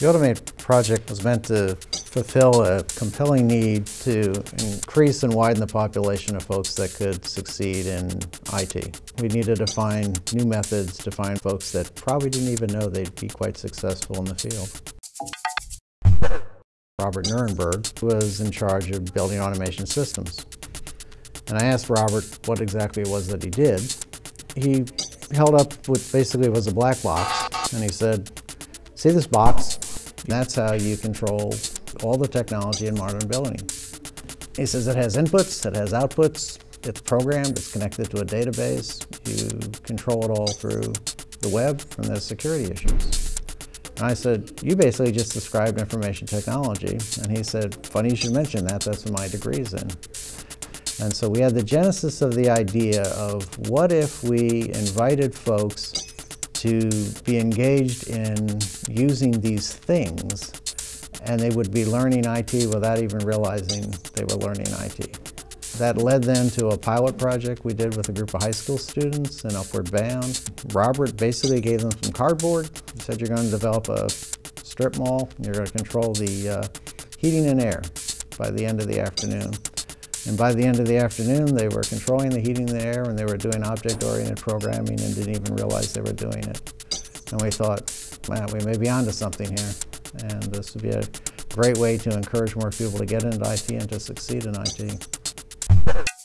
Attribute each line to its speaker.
Speaker 1: The Automate project was meant to fulfill a compelling need to increase and widen the population of folks that could succeed in IT. We needed to find new methods to find folks that probably didn't even know they'd be quite successful in the field. Robert Nurenberg was in charge of building automation systems. And I asked Robert what exactly it was that he did. He held up what basically was a black box and he said, see this box? That's how you control all the technology in modern building. He says it has inputs, it has outputs, it's programmed, it's connected to a database, you control it all through the web, and there's security issues. And I said, you basically just described information technology. And he said, funny you should mention that, that's what my degree's in. And so we had the genesis of the idea of what if we invited folks to be engaged in using these things and they would be learning IT without even realizing they were learning IT. That led then to a pilot project we did with a group of high school students in Upward Bound. Robert basically gave them some cardboard. He said, you're going to develop a strip mall. You're going to control the uh, heating and air by the end of the afternoon. And by the end of the afternoon, they were controlling the heating and the air and they were doing object-oriented programming and didn't even realize they were doing it. And we thought, man, we may be onto something here. And this would be a great way to encourage more people to get into IT and to succeed in IT.